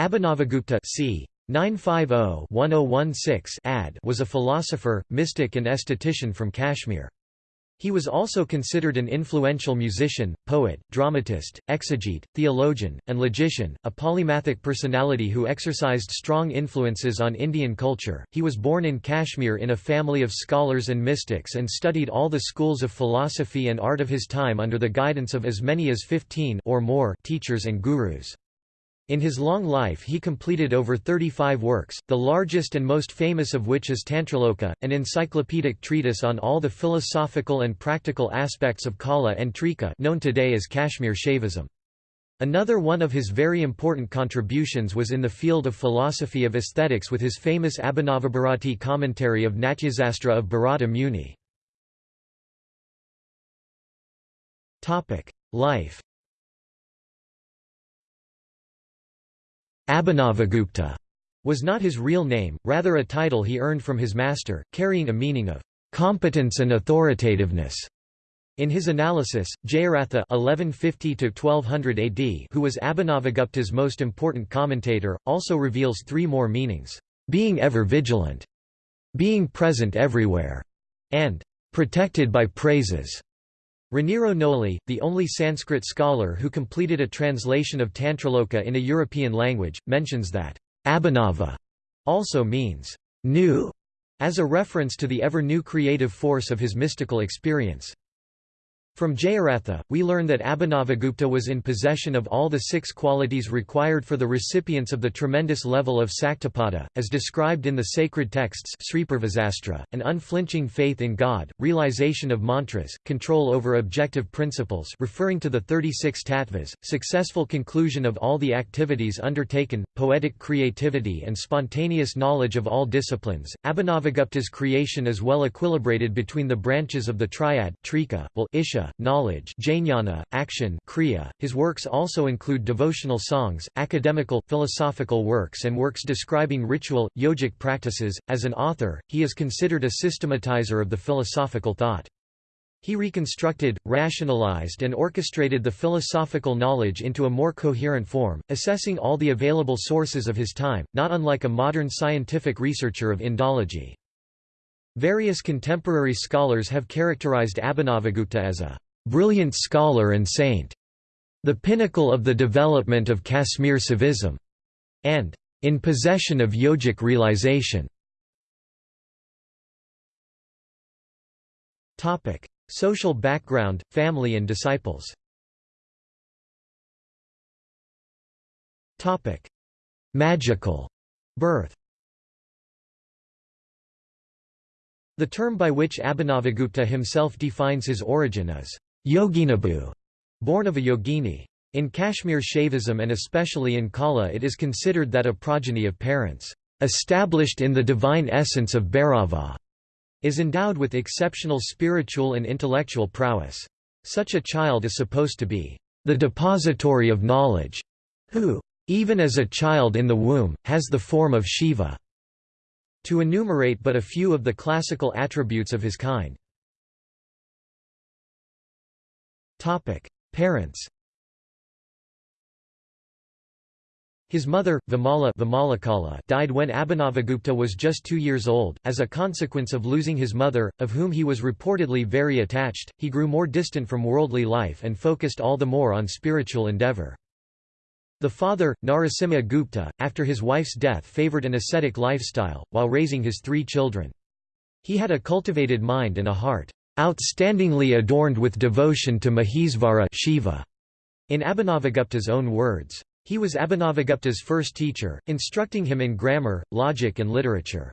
Abhinavagupta c. 950-1016 AD was a philosopher, mystic and esthetician from Kashmir. He was also considered an influential musician, poet, dramatist, exegete, theologian, and logician, a polymathic personality who exercised strong influences on Indian culture. He was born in Kashmir in a family of scholars and mystics and studied all the schools of philosophy and art of his time under the guidance of as many as 15 or more teachers and gurus. In his long life he completed over 35 works, the largest and most famous of which is Tantraloka, an encyclopedic treatise on all the philosophical and practical aspects of Kaula and Trika known today as Kashmir Shaivism. Another one of his very important contributions was in the field of philosophy of aesthetics with his famous Abhinavabharati commentary of Natyasastra of Bharata Muni. Life Abhinavagupta was not his real name, rather a title he earned from his master, carrying a meaning of competence and authoritativeness. In his analysis, Jayaratha (1150–1200 AD), who was Abhinavagupta's most important commentator, also reveals three more meanings: being ever vigilant, being present everywhere, and protected by praises. Raniero Gnoli, the only Sanskrit scholar who completed a translation of Tantraloka in a European language, mentions that Abhinava also means new, as a reference to the ever-new creative force of his mystical experience. From Jayaratha, we learn that Abhinavagupta was in possession of all the six qualities required for the recipients of the tremendous level of Saktapada, as described in the sacred texts an unflinching faith in God, realization of mantras, control over objective principles referring to the 36 tattvas, successful conclusion of all the activities undertaken, poetic creativity and spontaneous knowledge of all disciplines. Abhinavagupta's creation is well equilibrated between the branches of the triad trika, will, isha, knowledge jnana, action kriya. .His works also include devotional songs, academical, philosophical works and works describing ritual, yogic practices. As an author, he is considered a systematizer of the philosophical thought. He reconstructed, rationalized and orchestrated the philosophical knowledge into a more coherent form, assessing all the available sources of his time, not unlike a modern scientific researcher of Indology. Various contemporary scholars have characterized Abhinavagupta as a brilliant scholar and saint, the pinnacle of the development of Kashmir Saivism, and in possession of yogic realization. Topic: Social background, family and disciples Topic: Magical birth The term by which Abhinavagupta himself defines his origin is Yoginabu, born of a yogini. In Kashmir Shaivism and especially in Kaula it is considered that a progeny of parents, established in the divine essence of Bhairava, is endowed with exceptional spiritual and intellectual prowess. Such a child is supposed to be the depository of knowledge, who, even as a child in the womb, has the form of Shiva. To enumerate but a few of the classical attributes of his kind. Parents His mother, Vimala died when Abhinavagupta was just two years old. As a consequence of losing his mother, of whom he was reportedly very attached, he grew more distant from worldly life and focused all the more on spiritual endeavor. The father, Narasimha Gupta, after his wife's death favored an ascetic lifestyle, while raising his three children. He had a cultivated mind and a heart, "...outstandingly adorned with devotion to Mahesvara Shiva", in Abhinavagupta's own words. He was Abhinavagupta's first teacher, instructing him in grammar, logic and literature.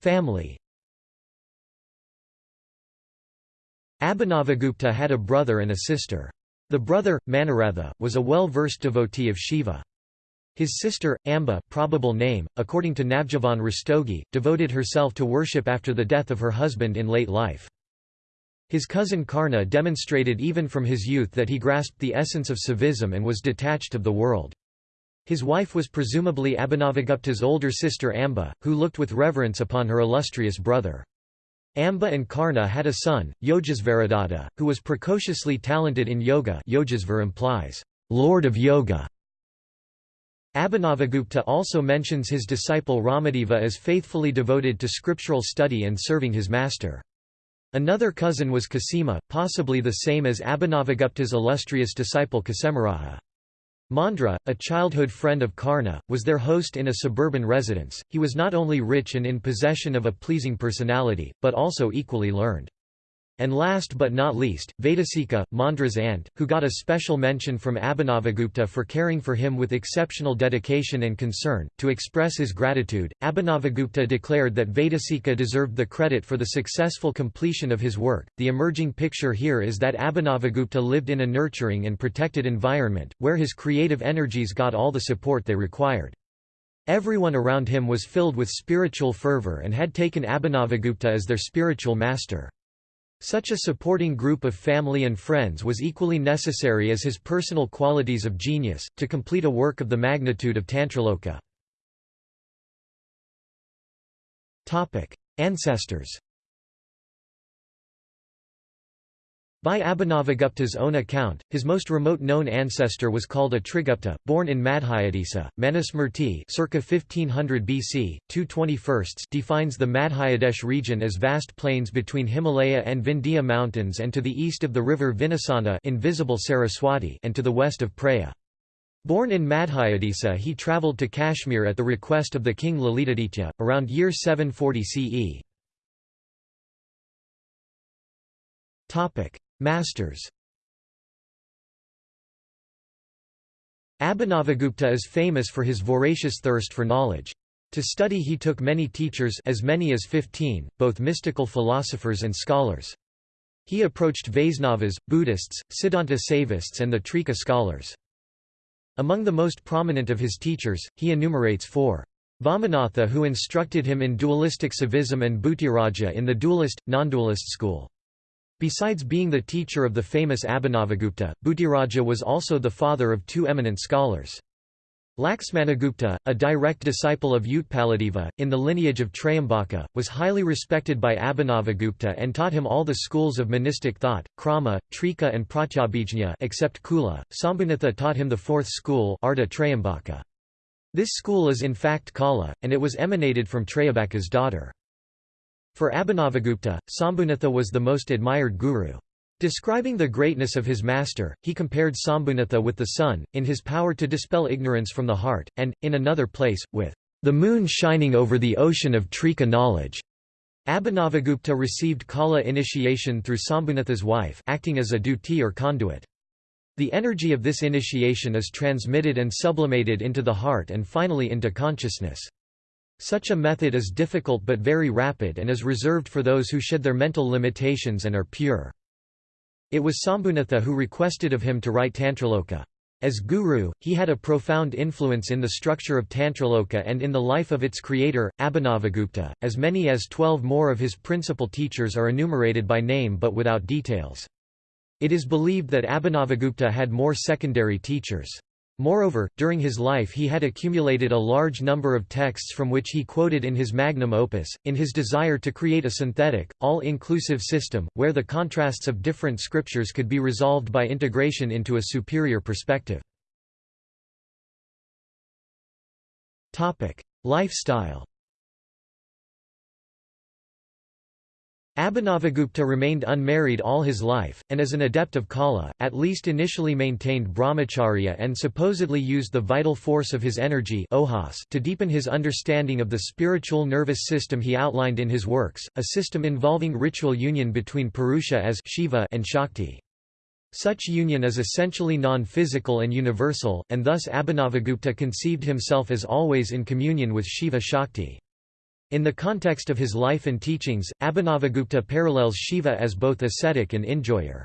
Family Abhinavagupta had a brother and a sister. The brother, Manoratha, was a well-versed devotee of Shiva. His sister, Amba probable name, according to Navjivan Rastogi, devoted herself to worship after the death of her husband in late life. His cousin Karna demonstrated even from his youth that he grasped the essence of Saivism and was detached of the world. His wife was presumably Abhinavagupta's older sister Amba, who looked with reverence upon her illustrious brother. Amba and Karna had a son, Yojasvaradatta, who was precociously talented in yoga Yojasvar implies Lord of Yoga. Abhinavagupta also mentions his disciple Ramadeva as faithfully devoted to scriptural study and serving his master. Another cousin was Kasima, possibly the same as Abhinavagupta's illustrious disciple Kshemaraja. Mandra, a childhood friend of Karna, was their host in a suburban residence. He was not only rich and in possession of a pleasing personality, but also equally learned. And last but not least, Vedasika, Mandra's aunt, who got a special mention from Abhinavagupta for caring for him with exceptional dedication and concern. To express his gratitude, Abhinavagupta declared that Vedasika deserved the credit for the successful completion of his work. The emerging picture here is that Abhinavagupta lived in a nurturing and protected environment, where his creative energies got all the support they required. Everyone around him was filled with spiritual fervor and had taken Abhinavagupta as their spiritual master. Such a supporting group of family and friends was equally necessary as his personal qualities of genius, to complete a work of the magnitude of Tantraloka. Ancestors By Abhinavagupta's own account, his most remote known ancestor was called Atrigupta, born in Madhyadesa. Manusmriti circa 1500 BC, 221 defines the Madhyadesh region as vast plains between Himalaya and Vindhya mountains and to the east of the river Vinasana invisible Saraswati and to the west of Praya. Born in Madhyadesa he travelled to Kashmir at the request of the king Lalitaditya, around year 740 CE. Masters Abhinavagupta is famous for his voracious thirst for knowledge. To study he took many teachers as many as fifteen, both mystical philosophers and scholars. He approached Vaisnavas, Buddhists, Siddhanta Saivists and the Trika scholars. Among the most prominent of his teachers, he enumerates four. Vamanatha who instructed him in dualistic Saivism and Bhutiraja in the dualist, non-dualist school. Besides being the teacher of the famous Abhinavagupta, Bhutiraja was also the father of two eminent scholars. Laxmanagupta, a direct disciple of Utpaladeva, in the lineage of Trayambaka, was highly respected by Abhinavagupta and taught him all the schools of monistic thought, Krama, Trika and Pratyabhijna except Kula. Sambhunatha taught him the fourth school Arta Trayambaka. This school is in fact Kaula, and it was emanated from Trayambaka's daughter. For Abhinavagupta, Sambhunatha was the most admired guru. Describing the greatness of his master, he compared Sambhunatha with the sun, in his power to dispel ignorance from the heart, and, in another place, with the moon shining over the ocean of Trika knowledge. Abhinavagupta received Kaula initiation through Sambhunatha's wife acting as a duti or conduit. The energy of this initiation is transmitted and sublimated into the heart and finally into consciousness. Such a method is difficult but very rapid and is reserved for those who shed their mental limitations and are pure. It was Sambhunatha who requested of him to write Tantraloka. As guru, he had a profound influence in the structure of Tantraloka and in the life of its creator, Abhinavagupta. As many as twelve more of his principal teachers are enumerated by name but without details. It is believed that Abhinavagupta had more secondary teachers. Moreover, during his life he had accumulated a large number of texts from which he quoted in his magnum opus, in his desire to create a synthetic, all-inclusive system, where the contrasts of different scriptures could be resolved by integration into a superior perspective. Lifestyle Abhinavagupta remained unmarried all his life, and as an adept of Kaula, at least initially maintained brahmacharya and supposedly used the vital force of his energy to deepen his understanding of the spiritual nervous system he outlined in his works, a system involving ritual union between Purusha as Shiva and Shakti. Such union is essentially non-physical and universal, and thus Abhinavagupta conceived himself as always in communion with Shiva Shakti. In the context of his life and teachings, Abhinavagupta parallels Shiva as both ascetic and enjoyer.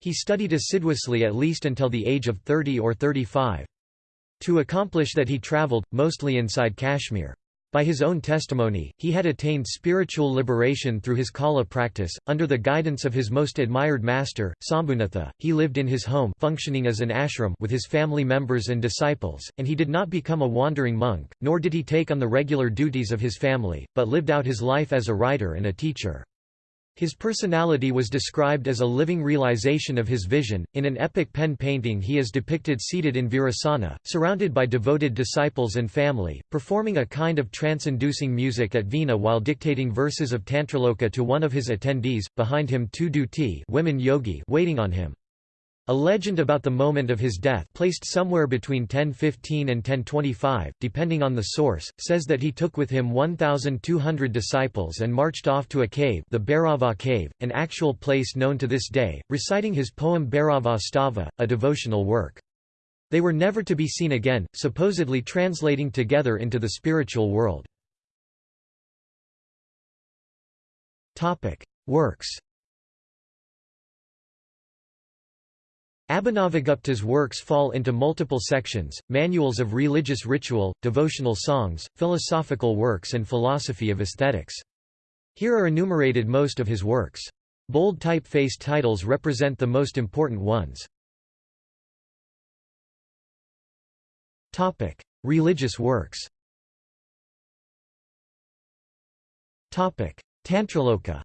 He studied assiduously at least until the age of 30 or 35. To accomplish that he travelled, mostly inside Kashmir. By his own testimony, he had attained spiritual liberation through his kala practice. Under the guidance of his most admired master, Sambhunatha, he lived in his home functioning as an ashram with his family members and disciples, and he did not become a wandering monk, nor did he take on the regular duties of his family, but lived out his life as a writer and a teacher. His personality was described as a living realization of his vision. In an epic pen painting, he is depicted seated in Virasana, surrounded by devoted disciples and family, performing a kind of trance inducing music at Veena while dictating verses of Tantraloka to one of his attendees, behind him two duti women yogi waiting on him. A legend about the moment of his death placed somewhere between 1015 and 1025, depending on the source, says that he took with him 1,200 disciples and marched off to a cave the Bhairava cave, an actual place known to this day, reciting his poem Bhairava Stava, a devotional work. They were never to be seen again, supposedly translating together into the spiritual world. Works Abhinavagupta's works fall into multiple sections, manuals of religious ritual, devotional songs, philosophical works and philosophy of aesthetics. Here are enumerated most of his works. Bold type-faced titles represent the most important ones. Topic: Religious works Topic: Tantraloka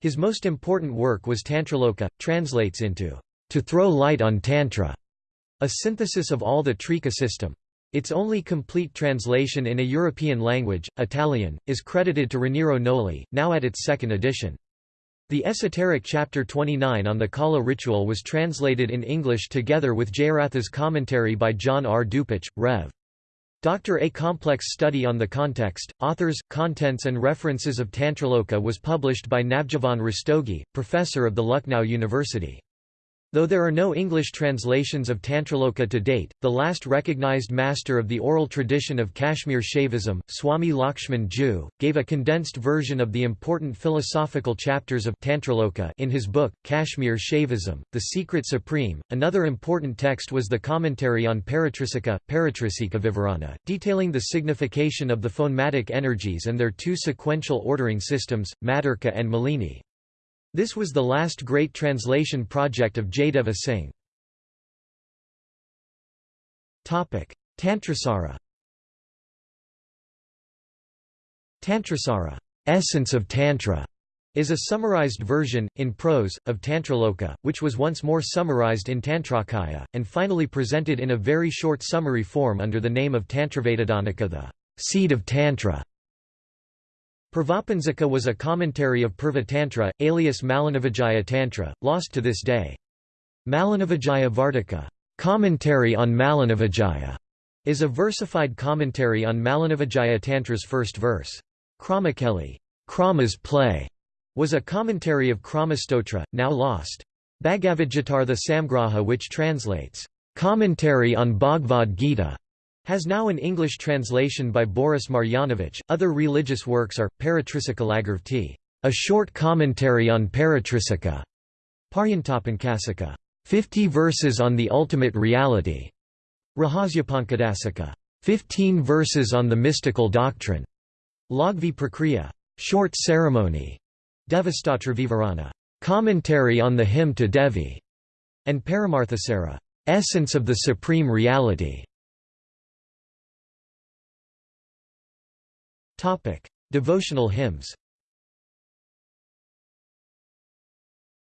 his most important work was Tantraloka, translates into, "...to throw light on Tantra", a synthesis of all the Trika system. Its only complete translation in a European language, Italian, is credited to Raniero Gnoli, now at its second edition. The esoteric chapter 29 on the Kaula ritual was translated in English together with Jayaratha's commentary by John R. Dupuche, Rev. Dr. A complex study on the context, authors, contents and references of Tantraloka was published by Navjivan Rastogi, professor of the Lucknow University. Though there are no English translations of Tantraloka to date, the last recognized master of the oral tradition of Kashmir Shaivism, Swami Lakshman Joo, gave a condensed version of the important philosophical chapters of Tantraloka in his book, Kashmir Shaivism, The Secret Supreme. Another important text was the commentary on Paratrisika, Paratrisika Vivarana, detailing the signification of the phonematic energies and their two sequential ordering systems, Maturka and Malini. This was the last great translation project of Jaideva Singh. Tantrasara Tantrasara essence of Tantra", is a summarized version, in prose, of Tantraloka, which was once more summarized in Tantrakaya, and finally presented in a very short summary form under the name of Tantravedadanika the seed of Tantra. Purvapanjaka was a commentary of Purva Tantra, alias Malinivijaya Tantra, lost to this day. Malinivijaya Vartika commentary on Malinivijaya", is a versified commentary on Malinivijaya Tantra's first verse. Kramakeli Krama's play", was a commentary of Kramastotra, now lost. Bhagavadgitar the Samgraha which translates, "...commentary on Bhagavad Gita", has now an English translation by Boris Marjanovic. Other religious works are Paratrisika Lagarvti, a short commentary on Paratrisika, Paryantapankasika, 50 verses on the ultimate reality, Rahasyapankadasika, 15 verses on the mystical doctrine, Lagvi Prakriya, short ceremony, Devastatra Vivarana, commentary on the hymn to Devi, and Paramarthasara, essence of the supreme reality. Devotional hymns.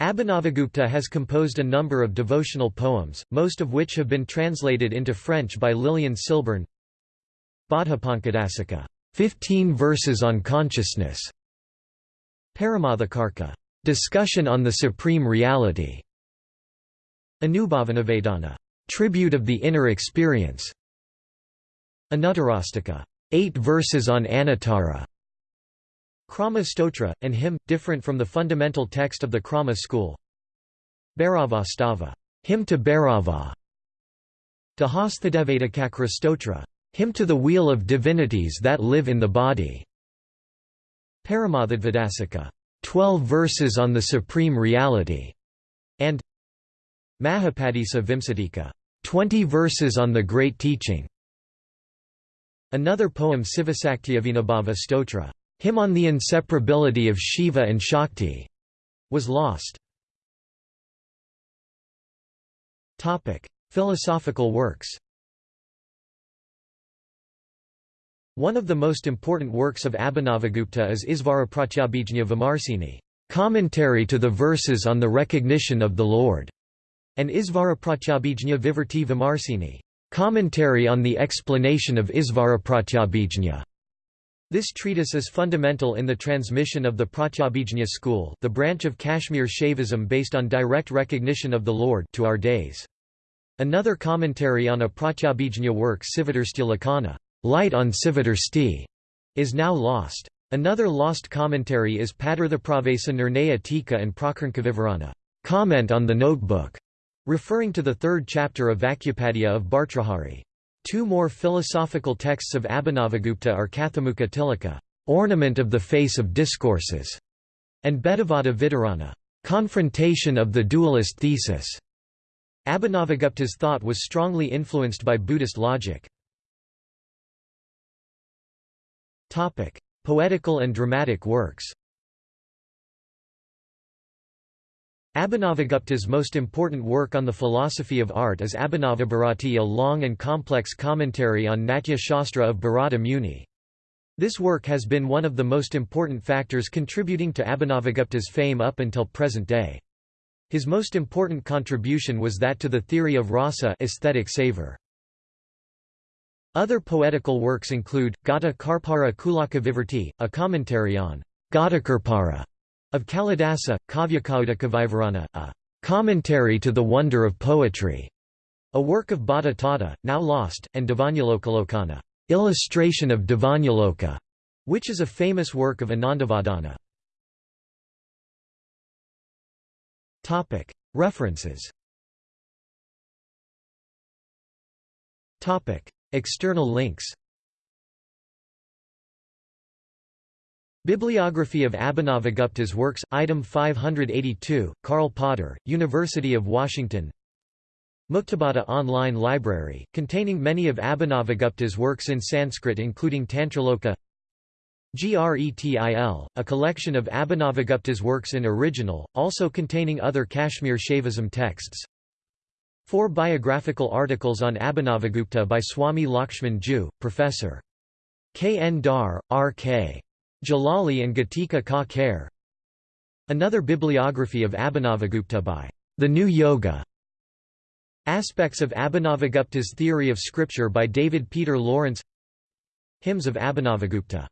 Abhinavagupta has composed a number of devotional poems, most of which have been translated into French by Lilian Silburn. Bodhipankadasika, 15 verses on consciousness. Paramathakarka, discussion on the supreme reality. Anubhavanavedana, tribute of the inner experience. Anuttarastika, Eight verses on Anuttara. Krama Stotra, an hymn, different from the fundamental text of the Krama school. Bhairava Stava, hymn to Bhairava. Dahasthadevadakakra Stotra, hymn to the wheel of divinities that live in the body. Paramathadvadasika, twelve verses on the supreme reality, and Mahapadisa Vimsatika, twenty verses on the great teaching. Another poem Sivasaktiavinabhava Stotra, hymn on the inseparability of Shiva and Shakti, was lost. Philosophical works One of the most important works of Abhinavagupta is Isvarapratyabhijna Vimarsini, commentary to the verses on the recognition of the Lord, and Isvarapratyabhijna Vivarti Vimarsini, commentary on the explanation of Isvarapratyabhijna. This treatise is fundamental in the transmission of the Pratyabhijna school the branch of Kashmir Shaivism based on direct recognition of the Lord to our days. Another commentary on a Pratyabhijna work Sivatarstya Light on Sivatarsti, is now lost. Another lost commentary is Padarthapravesa Nirnaya Tika and Prakarnkavivarana comment on the notebook, referring to the third chapter of Vakyupadya of Bhartrhari. Two more philosophical texts of Abhinavagupta are Kathamukha Tilaka ornament of the face of discourses, and Bedavada Vitarana confrontation of the dualist thesis. Abhinavagupta's thought was strongly influenced by Buddhist logic. Poetical and dramatic works Abhinavagupta's most important work on the philosophy of art is Abhinavabharati a long and complex commentary on Natya Shastra of Bharata Muni. This work has been one of the most important factors contributing to Abhinavagupta's fame up until present day. His most important contribution was that to the theory of rasa aesthetic savor. Other poetical works include, Gata Karpara Kulaka Vivarti, a commentary on Gatakarpara of Kalidasa, Kavyakaudakavivarana, a commentary to the wonder of poetry, a work of Bhatta Tata, now lost, and Devanyalokalokana, illustration of Dhvanyaloka, which is a famous work of Anandavardhana. References. External links Bibliography of Abhinavagupta's works, Item 582, Karl Potter, University of Washington Muktabodha Online Library, containing many of Abhinavagupta's works in Sanskrit including Tantraloka Gretil, a collection of Abhinavagupta's works in original, also containing other Kashmir Shaivism texts Four biographical articles on Abhinavagupta by Swami Lakshman Joo, Professor. K. N. Dhar, R. K. Jalali and Gatika Ka Kher. Another bibliography of Abhinavagupta by The New Yoga. Aspects of Abhinavagupta's theory of scripture by David Peter Lawrence Hymns of Abhinavagupta